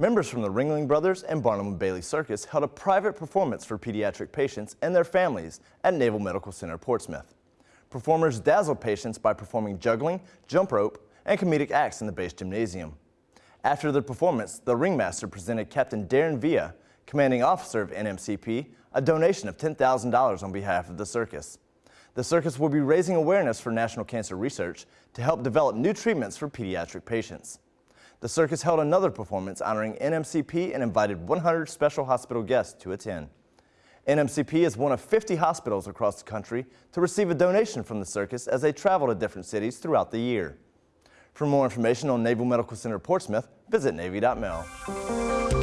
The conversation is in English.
Members from the Ringling Brothers and Barnum and Bailey Circus held a private performance for pediatric patients and their families at Naval Medical Center Portsmouth. Performers dazzled patients by performing juggling, jump rope, and comedic acts in the base gymnasium. After the performance, the ringmaster presented Captain Darren Villa, commanding officer of NMCP, a donation of $10,000 on behalf of the circus. The circus will be raising awareness for national cancer research to help develop new treatments for pediatric patients. The circus held another performance honoring NMCP and invited 100 special hospital guests to attend. NMCP is one of 50 hospitals across the country to receive a donation from the circus as they travel to different cities throughout the year. For more information on Naval Medical Center Portsmouth, visit Navy.mil.